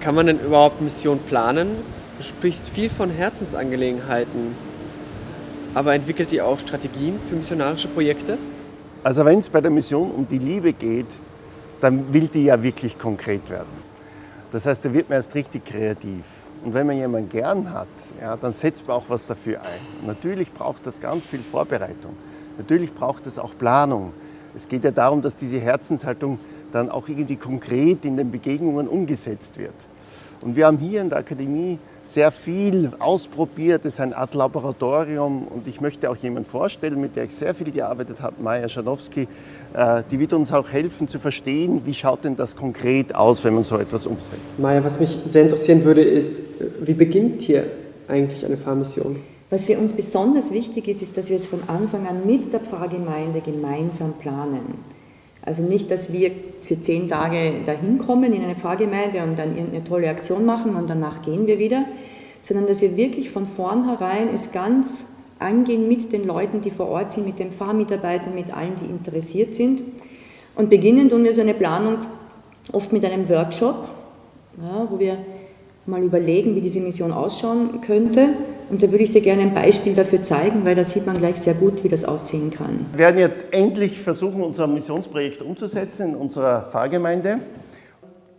Kann man denn überhaupt Mission planen? Du sprichst viel von Herzensangelegenheiten, aber entwickelt ihr auch Strategien für missionarische Projekte? Also wenn es bei der Mission um die Liebe geht, dann will die ja wirklich konkret werden. Das heißt, da wird man erst richtig kreativ. Und wenn man jemanden gern hat, ja, dann setzt man auch was dafür ein. natürlich braucht das ganz viel Vorbereitung. Natürlich braucht es auch Planung. Es geht ja darum, dass diese Herzenshaltung dann auch irgendwie konkret in den Begegnungen umgesetzt wird. Und wir haben hier in der Akademie sehr viel ausprobiert. Es ist eine Art Laboratorium und ich möchte auch jemanden vorstellen, mit der ich sehr viel gearbeitet habe, Maja Schanowski. Äh, die wird uns auch helfen zu verstehen, wie schaut denn das konkret aus, wenn man so etwas umsetzt. Maja, was mich sehr interessieren würde, ist, wie beginnt hier eigentlich eine Pfarrmission? Was für uns besonders wichtig ist, ist, dass wir es von Anfang an mit der Pfarrgemeinde gemeinsam planen. Also nicht, dass wir für zehn Tage dahin kommen in eine Pfarrgemeinde und dann eine tolle Aktion machen und danach gehen wir wieder, sondern dass wir wirklich von vornherein es ganz angehen mit den Leuten, die vor Ort sind, mit den Pfarrmitarbeitern, mit allen, die interessiert sind. Und beginnen tun wir so eine Planung oft mit einem Workshop, ja, wo wir mal überlegen, wie diese Mission ausschauen könnte und da würde ich dir gerne ein Beispiel dafür zeigen, weil da sieht man gleich sehr gut, wie das aussehen kann. Wir werden jetzt endlich versuchen, unser Missionsprojekt umzusetzen in unserer Pfarrgemeinde.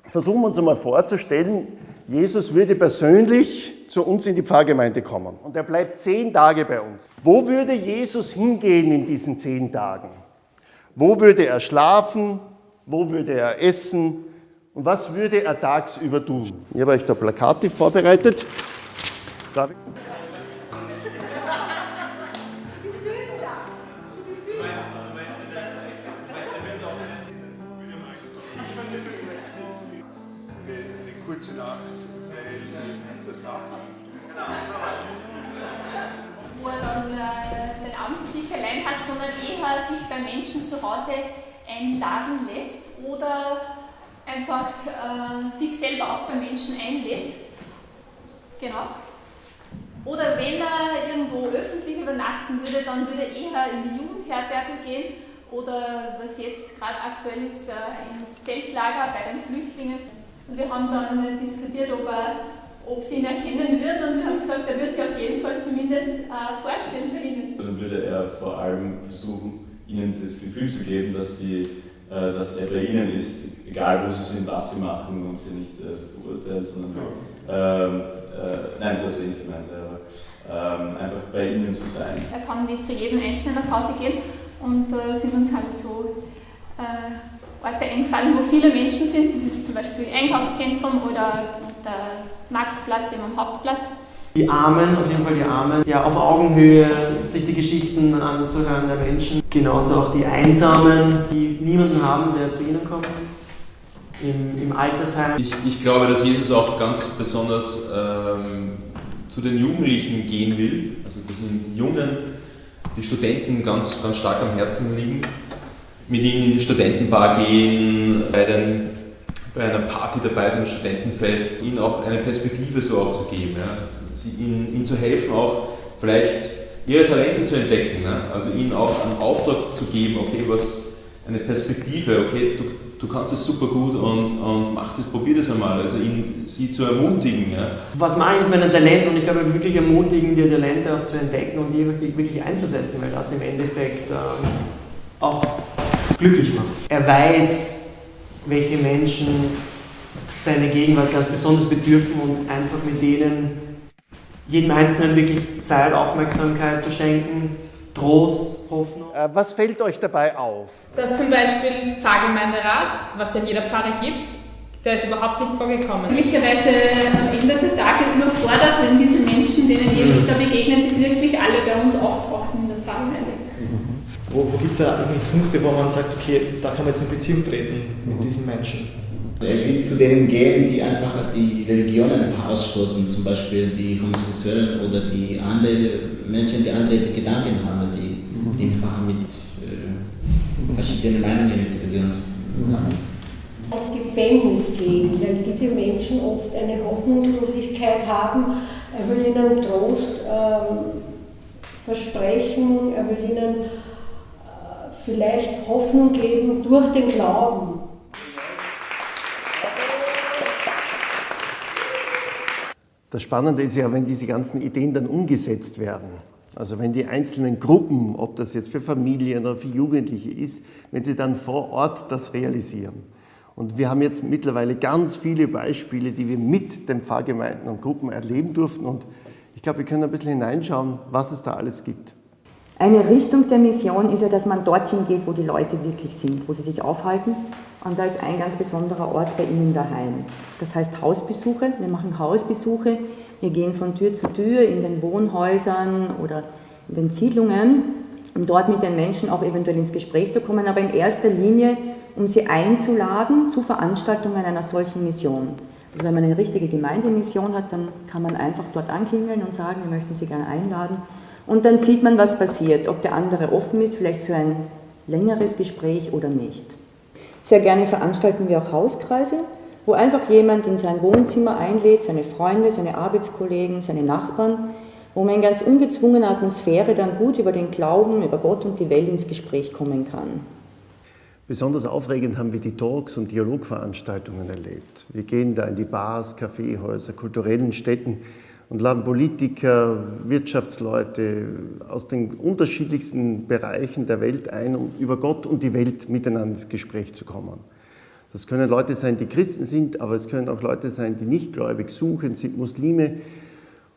Versuchen wir uns einmal vorzustellen, Jesus würde persönlich zu uns in die Pfarrgemeinde kommen und er bleibt zehn Tage bei uns. Wo würde Jesus hingehen in diesen zehn Tagen? Wo würde er schlafen? Wo würde er essen? Und was würde er tagsüber tun? Ich habe euch da Plakate vorbereitet. Darf ich? Wo er dann äh, den Abend sich allein hat, sondern eher sich bei Menschen zu Hause einladen lässt oder einfach äh, sich selber auch bei Menschen einlädt. Genau. Oder wenn er irgendwo öffentlich übernachten würde, dann würde er eher in die Jugendherberge gehen oder was jetzt gerade aktuell ist, äh, ins Zeltlager bei den Flüchtlingen. Und wir haben dann diskutiert, ob, er, ob sie ihn erkennen würden und wir haben gesagt, er würde sich auf jeden Fall zumindest äh, vorstellen bei ihnen. Dann würde er vor allem versuchen, ihnen das Gefühl zu geben, dass, sie, äh, dass er bei ihnen ist, egal wo sie sind, was sie machen und sie nicht äh, so verurteilt, sondern ähm, äh, nein, so nicht gemeint, aber ähm, einfach bei ihnen zu sein. Er kann nicht zu jedem Einzelnen nach Hause gehen und äh, sind uns halt so äh, Orte eingefallen, wo viele Menschen sind. Das ist zum Beispiel Einkaufszentrum oder der Marktplatz eben am Hauptplatz. Die Armen, auf jeden Fall die Armen, ja, auf Augenhöhe, sich die Geschichten anzuhören der Menschen. Genauso auch die Einsamen, die niemanden haben, der zu ihnen kommt. Im, im Altersheim. Ich, ich, glaube, dass Jesus auch ganz besonders ähm, zu den Jugendlichen gehen will. Also, dass ihn die Jungen, die Studenten ganz, ganz stark am Herzen liegen mit ihnen in die Studentenbar gehen, bei, den, bei einer Party dabei sein, Studentenfest, ihnen auch eine Perspektive so auch zu geben, ja. Sie, ihnen, ihnen zu helfen, auch vielleicht ihre Talente zu entdecken, ne? also ihnen auch einen Auftrag zu geben, okay, was eine Perspektive, okay, du, du kannst es super gut und, und mach das, probier das einmal, also ihn, sie zu ermutigen. Ja. Was mache ich mit meinen Talenten und ich glaube wirklich ermutigen, die Talente auch zu entdecken und die wirklich, wirklich einzusetzen, weil das im Endeffekt ähm, auch glücklich macht. Er weiß, welche Menschen seine Gegenwart ganz besonders bedürfen und einfach mit denen jedem Einzelnen wirklich Zeit, Aufmerksamkeit zu schenken, Trost, Hoffnung. Äh, was fällt euch dabei auf? Dass zum Beispiel Pfarrgemeinderat, was ja jeder Pfarre gibt, der ist überhaupt nicht vorgekommen. Möglicherweise am Ende der Tage überfordert, wenn diese Menschen, denen Jesus da begegnet, ist wirklich alle bei uns auftauchen. Wo, wo gibt es da eigentlich Punkte, wo man sagt, okay, da kann man jetzt in Beziehung treten mit mhm. diesen Menschen? Er will zu denen gehen, die einfach die Religionen einfach ausstoßen, zum Beispiel die Homosexuellen oder die andere Menschen, die andere Gedanken haben, die, mhm. die einfach mit äh, verschiedenen Meinungen mit Religion haben. Aus Gefängnis gehen, weil diese Menschen oft eine Hoffnungslosigkeit haben. Er will ihnen Trost ähm, versprechen, er will ihnen vielleicht Hoffnung geben durch den Glauben. Das Spannende ist ja, wenn diese ganzen Ideen dann umgesetzt werden. Also wenn die einzelnen Gruppen, ob das jetzt für Familien oder für Jugendliche ist, wenn sie dann vor Ort das realisieren. Und wir haben jetzt mittlerweile ganz viele Beispiele, die wir mit den Pfarrgemeinden und Gruppen erleben durften. Und ich glaube, wir können ein bisschen hineinschauen, was es da alles gibt. Eine Richtung der Mission ist ja, dass man dorthin geht, wo die Leute wirklich sind, wo sie sich aufhalten. Und da ist ein ganz besonderer Ort bei Ihnen daheim. Das heißt Hausbesuche. Wir machen Hausbesuche. Wir gehen von Tür zu Tür in den Wohnhäusern oder in den Siedlungen, um dort mit den Menschen auch eventuell ins Gespräch zu kommen, aber in erster Linie, um sie einzuladen zu Veranstaltungen einer solchen Mission. Also wenn man eine richtige Gemeindemission hat, dann kann man einfach dort anklingeln und sagen, wir möchten Sie gerne einladen. Und dann sieht man, was passiert, ob der andere offen ist, vielleicht für ein längeres Gespräch oder nicht. Sehr gerne veranstalten wir auch Hauskreise, wo einfach jemand in sein Wohnzimmer einlädt, seine Freunde, seine Arbeitskollegen, seine Nachbarn, wo man in ganz ungezwungener Atmosphäre dann gut über den Glauben, über Gott und die Welt ins Gespräch kommen kann. Besonders aufregend haben wir die Talks- und Dialogveranstaltungen erlebt. Wir gehen da in die Bars, Kaffeehäuser, kulturellen Städten und laden Politiker, Wirtschaftsleute aus den unterschiedlichsten Bereichen der Welt ein, um über Gott und die Welt miteinander ins Gespräch zu kommen. Das können Leute sein, die Christen sind, aber es können auch Leute sein, die nicht gläubig suchen, sind Muslime.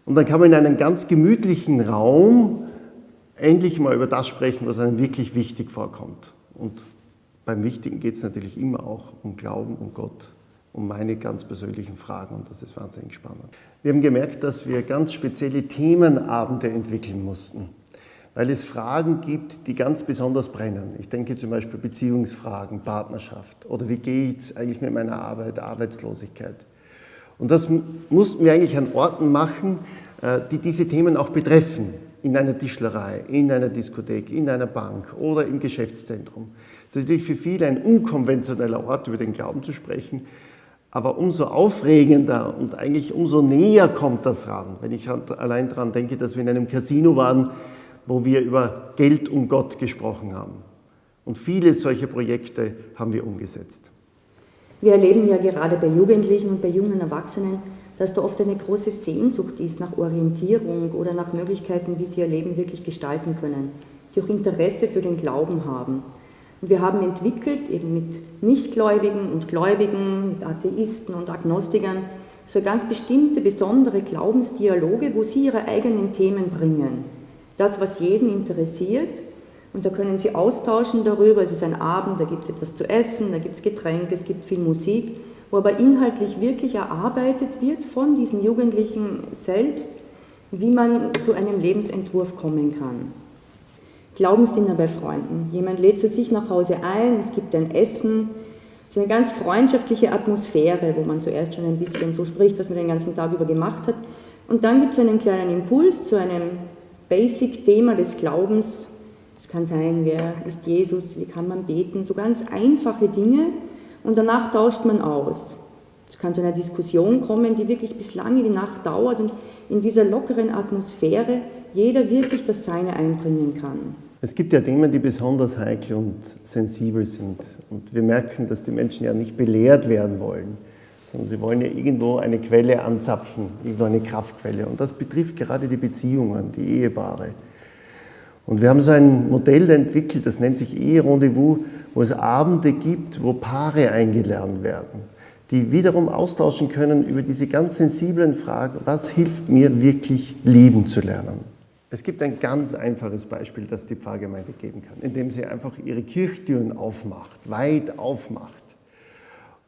Und dann kann man in einem ganz gemütlichen Raum endlich mal über das sprechen, was einem wirklich wichtig vorkommt. Und beim Wichtigen geht es natürlich immer auch um Glauben, um Gott, um meine ganz persönlichen Fragen und das ist wahnsinnig spannend. Wir haben gemerkt, dass wir ganz spezielle Themenabende entwickeln mussten, weil es Fragen gibt, die ganz besonders brennen. Ich denke zum Beispiel Beziehungsfragen, Partnerschaft oder wie geht es eigentlich mit meiner Arbeit, Arbeitslosigkeit. Und das mussten wir eigentlich an Orten machen, äh, die diese Themen auch betreffen in einer Tischlerei, in einer Diskothek, in einer Bank oder im Geschäftszentrum. Das ist natürlich für viele ein unkonventioneller Ort, über den Glauben zu sprechen, aber umso aufregender und eigentlich umso näher kommt das ran, wenn ich allein daran denke, dass wir in einem Casino waren, wo wir über Geld und Gott gesprochen haben. Und viele solcher Projekte haben wir umgesetzt. Wir erleben ja gerade bei Jugendlichen und bei jungen Erwachsenen, dass da oft eine große Sehnsucht ist nach Orientierung oder nach Möglichkeiten, wie sie ihr Leben wirklich gestalten können, die auch Interesse für den Glauben haben. Und wir haben entwickelt, eben mit Nichtgläubigen und Gläubigen, mit Atheisten und Agnostikern, so ganz bestimmte, besondere Glaubensdialoge, wo sie ihre eigenen Themen bringen. Das, was jeden interessiert. Und da können sie austauschen darüber. Es ist ein Abend, da gibt es etwas zu essen, da gibt es Getränke, es gibt viel Musik wo aber inhaltlich wirklich erarbeitet wird von diesen Jugendlichen selbst, wie man zu einem Lebensentwurf kommen kann. Glaubensdiener bei Freunden. Jemand lädt zu sich nach Hause ein, es gibt ein Essen, es ist eine ganz freundschaftliche Atmosphäre, wo man zuerst schon ein bisschen so spricht, was man den ganzen Tag über gemacht hat. Und dann gibt es einen kleinen Impuls zu einem Basic-Thema des Glaubens. Es kann sein, wer ist Jesus, wie kann man beten, so ganz einfache Dinge, und danach tauscht man aus. Es kann zu einer Diskussion kommen, die wirklich bis lange die Nacht dauert und in dieser lockeren Atmosphäre jeder wirklich das Seine einbringen kann. Es gibt ja Themen, die besonders heikel und sensibel sind. Und wir merken, dass die Menschen ja nicht belehrt werden wollen, sondern sie wollen ja irgendwo eine Quelle anzapfen, irgendwo eine Kraftquelle. Und das betrifft gerade die Beziehungen, die Ehepaare. Und wir haben so ein Modell entwickelt, das nennt sich Ehe-Rendezvous, wo es Abende gibt, wo Paare eingeladen werden, die wiederum austauschen können über diese ganz sensiblen Fragen, was hilft mir wirklich lieben zu lernen. Es gibt ein ganz einfaches Beispiel, das die Pfarrgemeinde geben kann, indem sie einfach ihre Kirchtüren aufmacht, weit aufmacht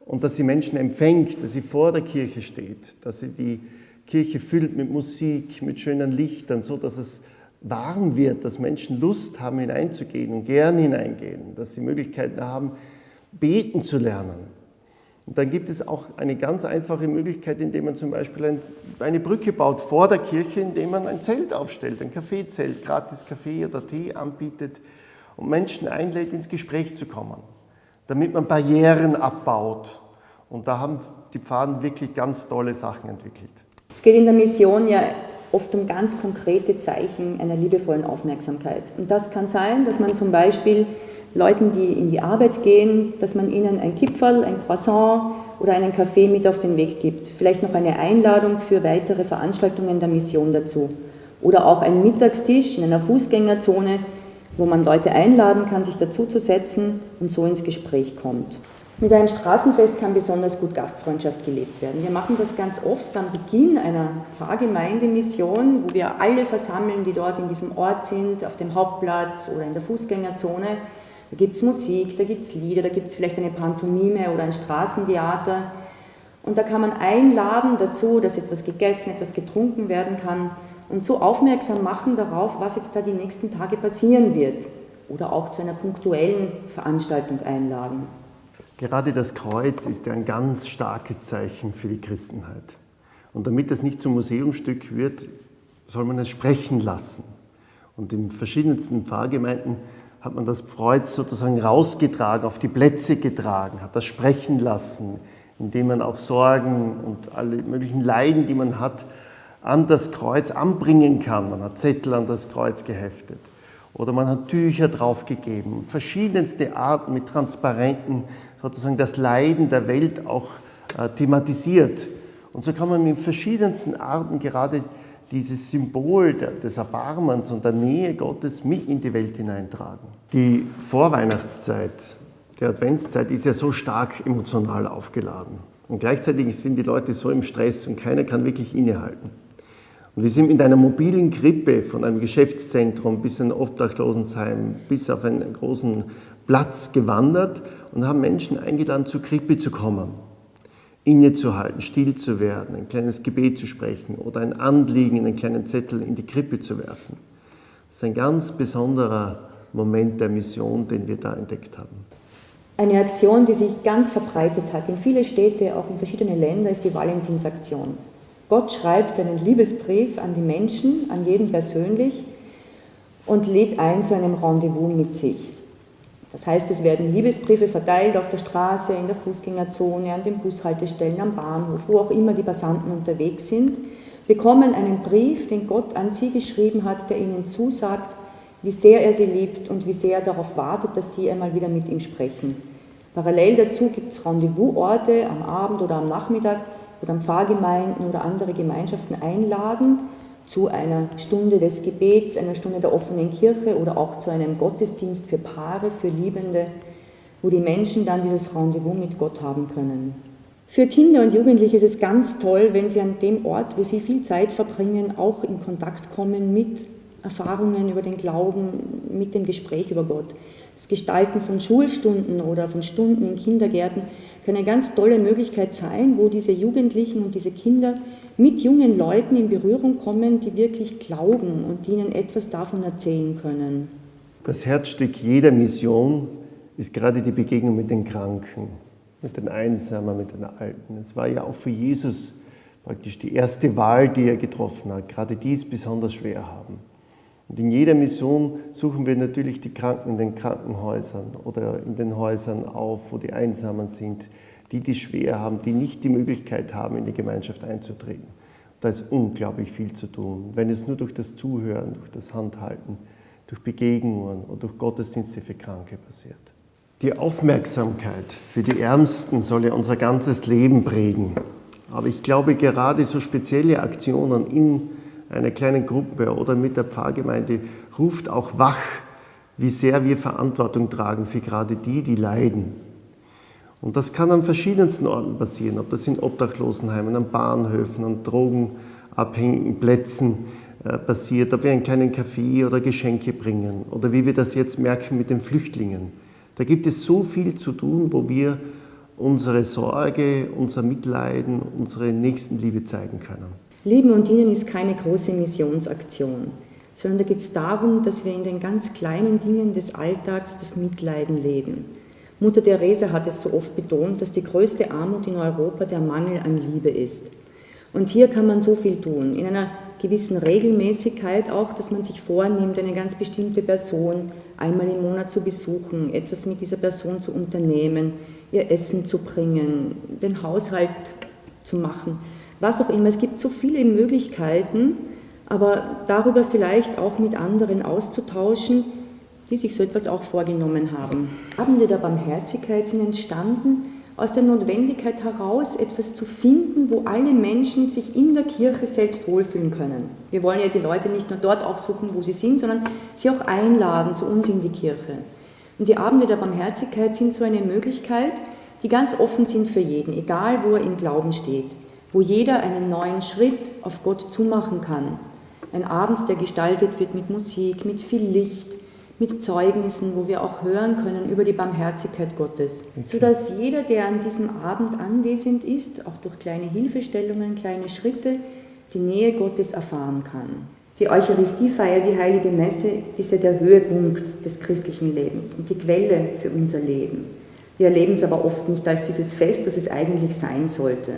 und dass sie Menschen empfängt, dass sie vor der Kirche steht, dass sie die Kirche füllt mit Musik, mit schönen Lichtern, so dass es warm wird, dass Menschen Lust haben, hineinzugehen und gern hineingehen, dass sie Möglichkeiten haben, beten zu lernen. Und dann gibt es auch eine ganz einfache Möglichkeit, indem man zum Beispiel ein, eine Brücke baut vor der Kirche, indem man ein Zelt aufstellt, ein Kaffeezelt, gratis Kaffee oder Tee anbietet und Menschen einlädt, ins Gespräch zu kommen, damit man Barrieren abbaut. Und da haben die Pfaden wirklich ganz tolle Sachen entwickelt. Es geht in der Mission ja oft um ganz konkrete Zeichen einer liebevollen Aufmerksamkeit. Und das kann sein, dass man zum Beispiel Leuten, die in die Arbeit gehen, dass man ihnen ein Kipferl, ein Croissant oder einen Kaffee mit auf den Weg gibt. Vielleicht noch eine Einladung für weitere Veranstaltungen der Mission dazu. Oder auch ein Mittagstisch in einer Fußgängerzone, wo man Leute einladen kann, sich dazuzusetzen und so ins Gespräch kommt. Mit einem Straßenfest kann besonders gut Gastfreundschaft gelebt werden. Wir machen das ganz oft am Beginn einer Pfarrgemeindemission, wo wir alle versammeln, die dort in diesem Ort sind, auf dem Hauptplatz oder in der Fußgängerzone. Da gibt es Musik, da gibt es Lieder, da gibt es vielleicht eine Pantomime oder ein Straßentheater. Und da kann man einladen dazu, dass etwas gegessen, etwas getrunken werden kann und so aufmerksam machen darauf, was jetzt da die nächsten Tage passieren wird. Oder auch zu einer punktuellen Veranstaltung einladen. Gerade das Kreuz ist ja ein ganz starkes Zeichen für die Christenheit. Und damit es nicht zum Museumsstück wird, soll man es sprechen lassen. Und in verschiedensten Pfarrgemeinden hat man das Kreuz sozusagen rausgetragen, auf die Plätze getragen, hat das sprechen lassen, indem man auch Sorgen und alle möglichen Leiden, die man hat, an das Kreuz anbringen kann. Man hat Zettel an das Kreuz geheftet oder man hat Tücher draufgegeben, verschiedenste Arten mit Transparenten sozusagen das Leiden der Welt auch äh, thematisiert. Und so kann man mit verschiedensten Arten gerade dieses Symbol des Erbarmens und der Nähe Gottes mit in die Welt hineintragen. Die Vorweihnachtszeit, die Adventszeit ist ja so stark emotional aufgeladen. Und gleichzeitig sind die Leute so im Stress und keiner kann wirklich innehalten. Und wir sind mit einer mobilen Krippe von einem Geschäftszentrum bis ein Obdachlosenheim bis auf einen großen Platz gewandert und haben Menschen eingeladen, zur Krippe zu kommen, innezuhalten, still zu werden, ein kleines Gebet zu sprechen oder ein Anliegen in einen kleinen Zettel in die Krippe zu werfen. Das ist ein ganz besonderer Moment der Mission, den wir da entdeckt haben. Eine Aktion, die sich ganz verbreitet hat in viele Städte, auch in verschiedene Länder, ist die Valentinsaktion. Gott schreibt einen Liebesbrief an die Menschen, an jeden persönlich und lädt ein zu einem Rendezvous mit sich. Das heißt, es werden Liebesbriefe verteilt auf der Straße, in der Fußgängerzone, an den Bushaltestellen, am Bahnhof, wo auch immer die Passanten unterwegs sind, bekommen einen Brief, den Gott an sie geschrieben hat, der ihnen zusagt, wie sehr er sie liebt und wie sehr er darauf wartet, dass sie einmal wieder mit ihm sprechen. Parallel dazu gibt es Rendezvousorte am Abend oder am Nachmittag, wo dann Pfarrgemeinden oder andere Gemeinschaften einladen, zu einer Stunde des Gebets, einer Stunde der offenen Kirche oder auch zu einem Gottesdienst für Paare, für Liebende, wo die Menschen dann dieses Rendezvous mit Gott haben können. Für Kinder und Jugendliche ist es ganz toll, wenn sie an dem Ort, wo sie viel Zeit verbringen, auch in Kontakt kommen mit Erfahrungen über den Glauben, mit dem Gespräch über Gott. Das Gestalten von Schulstunden oder von Stunden in Kindergärten kann eine ganz tolle Möglichkeit sein, wo diese Jugendlichen und diese Kinder mit jungen Leuten in Berührung kommen, die wirklich glauben und ihnen etwas davon erzählen können. Das Herzstück jeder Mission ist gerade die Begegnung mit den Kranken, mit den Einsamen, mit den Alten. Es war ja auch für Jesus praktisch die erste Wahl, die er getroffen hat. Gerade die es besonders schwer haben. Und in jeder Mission suchen wir natürlich die Kranken in den Krankenhäusern oder in den Häusern auf, wo die Einsamen sind, die, die schwer haben, die nicht die Möglichkeit haben, in die Gemeinschaft einzutreten. Da ist unglaublich viel zu tun. Wenn es nur durch das Zuhören, durch das Handhalten, durch Begegnungen und durch Gottesdienste für Kranke passiert. Die Aufmerksamkeit für die Ärmsten soll ja unser ganzes Leben prägen. Aber ich glaube, gerade so spezielle Aktionen in einer kleinen Gruppe oder mit der Pfarrgemeinde ruft auch wach, wie sehr wir Verantwortung tragen für gerade die, die leiden und das kann an verschiedensten Orten passieren, ob das in Obdachlosenheimen, an Bahnhöfen, an drogenabhängigen Plätzen äh, passiert, ob wir einen kleinen Kaffee oder Geschenke bringen oder wie wir das jetzt merken mit den Flüchtlingen. Da gibt es so viel zu tun, wo wir unsere Sorge, unser Mitleiden, unsere Nächstenliebe zeigen können. Lieben und Dienen ist keine große Missionsaktion, sondern da geht es darum, dass wir in den ganz kleinen Dingen des Alltags das Mitleiden leben. Mutter Teresa hat es so oft betont, dass die größte Armut in Europa der Mangel an Liebe ist. Und hier kann man so viel tun, in einer gewissen Regelmäßigkeit auch, dass man sich vornimmt, eine ganz bestimmte Person einmal im Monat zu besuchen, etwas mit dieser Person zu unternehmen, ihr Essen zu bringen, den Haushalt zu machen, was auch immer. Es gibt so viele Möglichkeiten, aber darüber vielleicht auch mit anderen auszutauschen, die sich so etwas auch vorgenommen haben. Abende der Barmherzigkeit sind entstanden, aus der Notwendigkeit heraus, etwas zu finden, wo alle Menschen sich in der Kirche selbst wohlfühlen können. Wir wollen ja die Leute nicht nur dort aufsuchen, wo sie sind, sondern sie auch einladen zu uns in die Kirche. Und die Abende der Barmherzigkeit sind so eine Möglichkeit, die ganz offen sind für jeden, egal wo er im Glauben steht, wo jeder einen neuen Schritt auf Gott zumachen kann. Ein Abend, der gestaltet wird mit Musik, mit viel Licht, mit Zeugnissen, wo wir auch hören können über die Barmherzigkeit Gottes, okay. sodass jeder, der an diesem Abend anwesend ist, auch durch kleine Hilfestellungen, kleine Schritte, die Nähe Gottes erfahren kann. Die Eucharistiefeier, die heilige Messe, ist ja der Höhepunkt des christlichen Lebens und die Quelle für unser Leben. Wir erleben es aber oft nicht als dieses Fest, das es eigentlich sein sollte.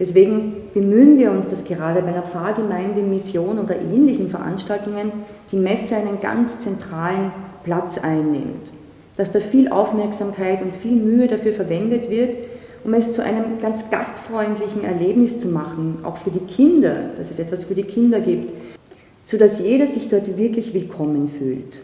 Deswegen bemühen wir uns, dass gerade bei einer Pfarrgemeinde, Mission oder ähnlichen Veranstaltungen die Messe einen ganz zentralen Platz einnimmt. Dass da viel Aufmerksamkeit und viel Mühe dafür verwendet wird, um es zu einem ganz gastfreundlichen Erlebnis zu machen, auch für die Kinder, dass es etwas für die Kinder gibt, sodass jeder sich dort wirklich willkommen fühlt.